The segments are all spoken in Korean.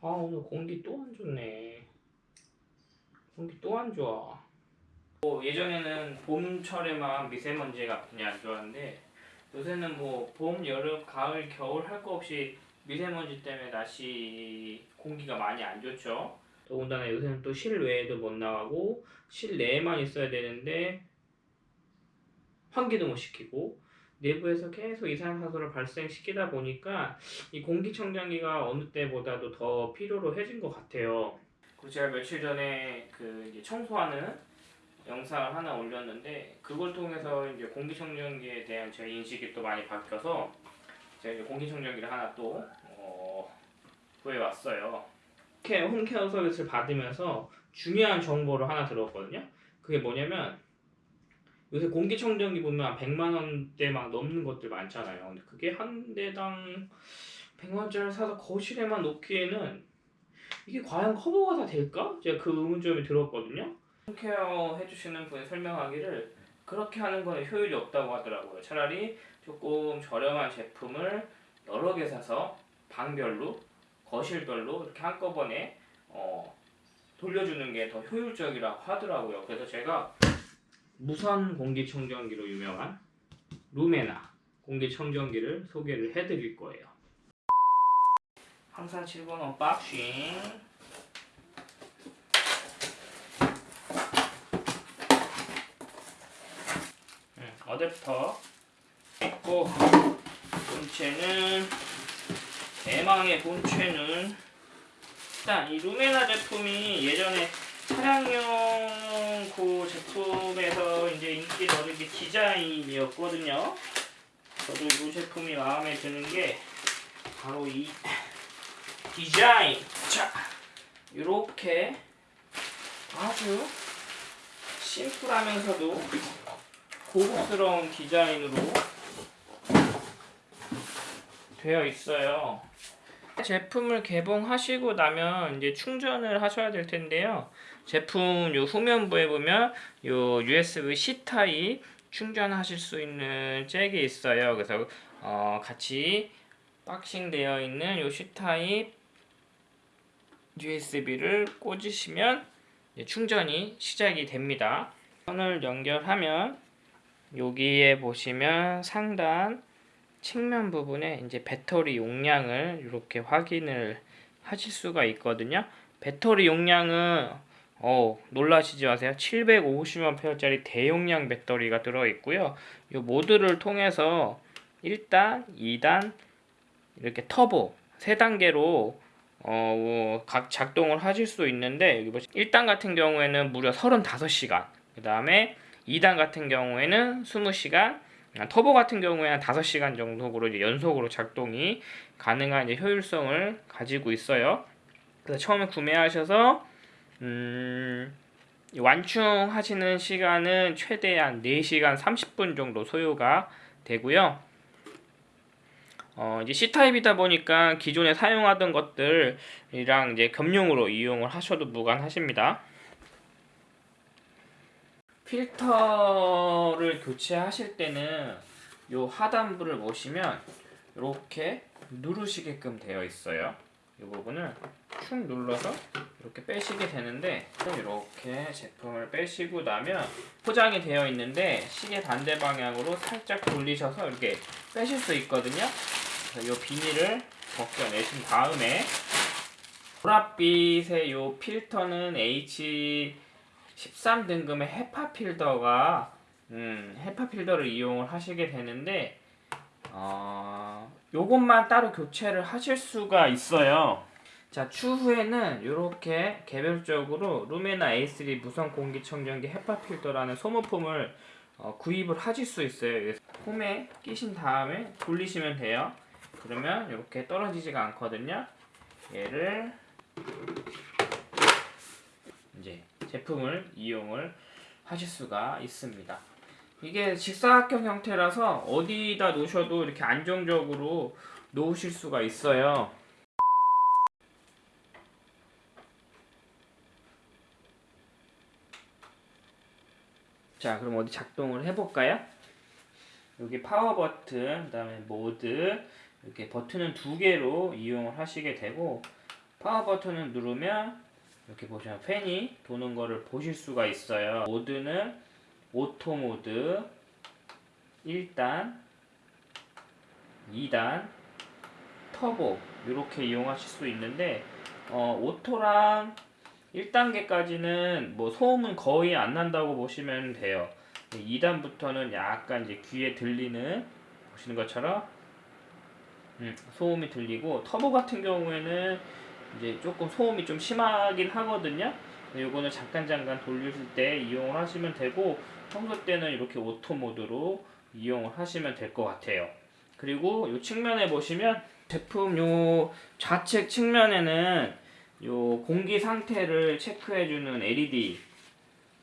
아 오늘 공기 또 안 좋네. 공기 또 안 좋아 뭐 예전에는 봄철에만 미세먼지가 굉장히 안 좋았는데 요새는 뭐 봄, 여름, 가을, 겨울 할 거 없이 미세먼지 때문에 날씨 공기가 많이 안 좋죠 더군다나 요새는 또 실외에도 못 나가고 실내에만 있어야 되는데 환기도 못 시키고 내부에서 계속 이산화탄소를 발생시키다 보니까 이 공기청정기가 어느 때보다도 더 필요로 해진 것 같아요. 제가 며칠 전에 그 청소하는 영상을 하나 올렸는데 그걸 통해서 이제 공기청정기에 대한 제 인식이 또 많이 바뀌어서 제가 이제 공기청정기를 하나 또 어, 구해왔어요. 케어, 홈케어 서비스를 받으면서 중요한 정보를 하나 들었거든요. 그게 뭐냐면 요새 공기청정기 보면 100만 원대 막 넘는 것들 많잖아요. 근데 그게 한 대당 100만 원짜리 사서 거실에만 놓기에는 이게 과연 커버가 다 될까? 제가 그 의문점이 들었거든요. 홈케어 해주시는 분이 설명하기를 그렇게 하는 건 효율이 없다고 하더라고요. 차라리 조금 저렴한 제품을 여러 개 사서 방별로 거실별로 이렇게 한꺼번에 어, 돌려주는 게 더 효율적이라고 하더라고요. 그래서 제가 무선 공기청정기로 유명한 루메나 공기청정기를 소개를 해드릴 거예요. 항상 7번 unboxing 음, 어댑터 있고 본체는 대망의 본체는 일단 이 루메나 제품이 예전에 차량용 그 제품에서 이제 인기 얻은 게 디자인이었거든요. 저도 이 제품이 마음에 드는 게 바로 이 디자인. 자, 이렇게 아주 심플하면서도 고급스러운 디자인으로 되어 있어요. 제품을 개봉하시고 나면 이제 충전을 하셔야 될 텐데요. 제품 요 후면부에 보면 요 USB C 타입 충전하실 수 있는 잭이 있어요. 그래서 어 같이 boxing 되어 있는 요 C 타입 USB를 꽂으시면 충전이 시작이 됩니다. 선을 연결하면 여기에 보시면 상단 측면 부분에 이제 배터리 용량을 이렇게 확인을 하실 수가 있거든요. 배터리 용량은 어, 놀라시지 마세요. 750mAh짜리 대용량 배터리가 들어있고요. 이 모드를 통해서 1단, 2단, 이렇게 터보 3단계로 어, 각 작동을 하실 수 있는데 여기 보시 1단 같은 경우에는 무려 35시간 그 다음에 2단 같은 경우에는 20시간 터보 같은 경우에는 5시간 정도로 이제 연속으로 작동이 가능한 이제 효율성을 가지고 있어요. 그래서 처음에 구매하셔서 음, 완충하시는 시간은 최대한 4시간 30분 정도 소요가 되고요. 어, 이제 C타입이다 보니까 기존에 사용하던 것들이랑 이제 겸용으로 이용을 하셔도 무관하십니다. 필터를 교체하실 때는 요 하단부를 보시면 이렇게 누르시게끔 되어 있어요. 이 부분을 축 눌러서 이렇게 빼시게 되는데 이렇게 제품을 빼시고 나면 포장이 되어 있는데 시계 반대 방향으로 살짝 돌리셔서 이렇게 빼실 수 있거든요. 이 비닐을 벗겨내신 다음에 보랏빛의 이 필터는 H 13등급의 헤파 필더가 음, 헤파 필더를 이용을 하시게 되는데 어, 요것만 따로 교체를 하실 수가 있어요. 자 추후에는 이렇게 개별적으로 루메나 A3 무선 공기청정기 헤파 필터라는 소모품을 어, 구입을 하실 수 있어요. 홈에 끼신 다음에 돌리시면 돼요. 그러면 이렇게 떨어지지가 않거든요. 얘를 이 제 제품을 이용을 하실 수가 있습니다. 이게 직사각형 형태라서 어디다 놓으셔도 이렇게 안정적으로 놓으실 수가 있어요. 자, 그럼 어디 작동을 해볼까요? 여기 파워 버튼, 그 다음에 모드 이렇게 버튼은 두 개로 이용을 하시게 되고 파워 버튼을 누르면 이렇게 보시면 팬이 도는 거를 보실 수가 있어요. 모드는 auto 모드 1단, 2단, 터보 이렇게 이용하실 수 있는데 어, auto랑 1단계까지는 뭐 소음은 거의 안 난다고 보시면 돼요. 2단부터는 약간 이제 귀에 들리는 보시는 것처럼 음, 소음이 들리고 터보 같은 경우에는 이제 조금 소음이 좀 심하긴 하거든요. 요거는 잠깐 잠깐 돌리실 때 이용을 하시면 되고 평소 때는 이렇게 오토 모드로 이용을 하시면 될 것 같아요. 그리고 이 측면에 보시면 제품 요 좌측 측면에는 요 공기 상태를 체크해주는 LED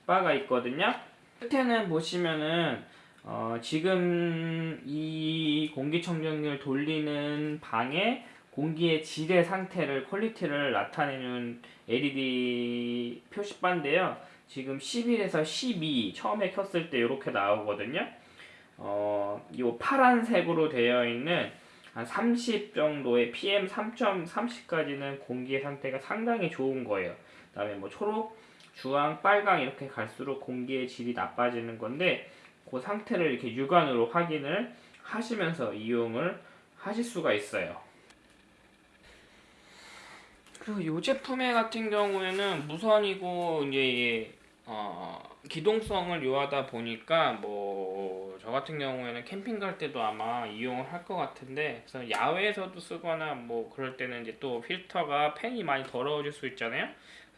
바가 있거든요. 끝에는 보시면은 어 지금 이 공기청정기를 돌리는 방의 공기의 질의 상태를 quality를 나타내는 LED 표시바인데요. 지금 11에서 12 처음에 켰을 때 이렇게 나오거든요. 어, 이 파란색으로 되어 있는 한 30 정도의 PM 3.30까지는 공기의 상태가 상당히 좋은 거예요. 그 다음에 뭐 초록, 주황, 빨강 이렇게 갈수록 공기의 질이 나빠지는 건데 그 상태를 이렇게 육안으로 확인을 하시면서 이용을 하실 수가 있어요. 그리고 이 제품의 같은 경우에는 무선이고 이제 어, 기동성을 요하다 보니까 뭐 저 같은 경우에는 캠핑 갈 때도 아마 이용을 할 것 같은데 그래서 야외에서도 쓰거나 뭐 그럴 때는 이제 또 필터가 팬이 많이 더러워질 수 있잖아요.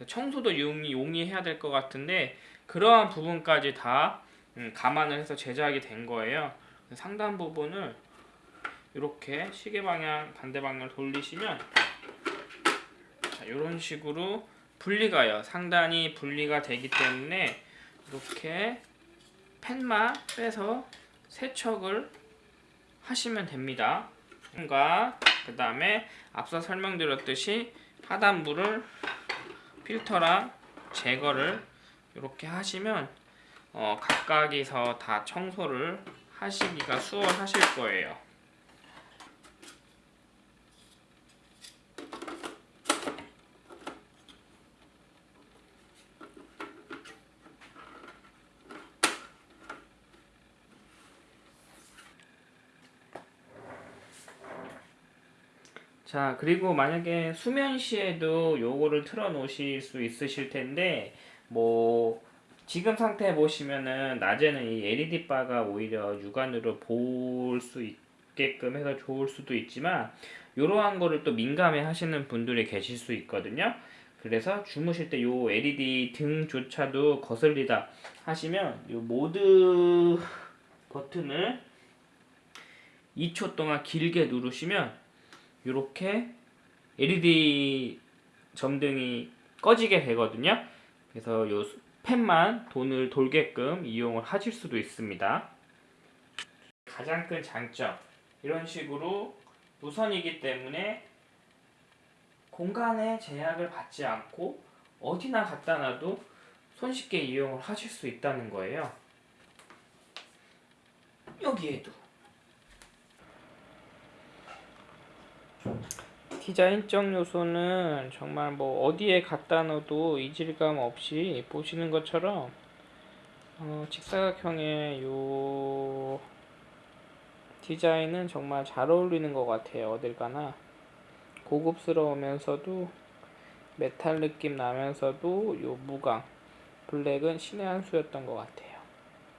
청소도 용이 용이해야 될 것 같은데 그러한 부분까지 다 음, 감안을 해서 제작이 된 거예요. 상단 부분을 이렇게 시계 방향 반대 방향 돌리시면 자, 이런 식으로 분리가요. 상단이 분리가 되기 때문에 이렇게 펜만 빼서 세척을 하시면 됩니다. 그 다음에 앞서 설명드렸듯이 하단부를 필터랑 제거를 이렇게 하시면 어, 각각에서 다 청소를 하시기가 수월하실 거예요. 자 그리고 만약에 수면 시에도 요거를 틀어 놓으실 수 있으실 텐데 뭐 지금 상태 보시면은 낮에는 이 LED 바가 오히려 육안으로 볼 수 있게끔 해서 좋을 수도 있지만 이러한 거를 또 민감해 하시는 분들이 계실 수 있거든요. 그래서 주무실 때 요 LED 등조차도 거슬리다 하시면 요 모드 버튼을 2초 동안 길게 누르시면 이렇게 LED 점등이 꺼지게 되거든요. 그래서 요 펜만 돈을 돌게끔 이용을 하실 수도 있습니다. 가장 큰 장점 이런 식으로 무선이기 때문에 공간에 제약을 받지 않고 어디나 갖다 놔도 손쉽게 이용을 하실 수 있다는 거예요. 여기에도 디자인적 요소는 정말 뭐 어디에 갖다 놓어도 이질감 없이 보시는 것처럼 어, 직사각형의 요 디자인은 정말 잘 어울리는 것 같아요 어딜 가나. 고급스러우면서도 메탈 느낌 나면서도 요 무광 블랙은 신의 한 수였던 것 같아요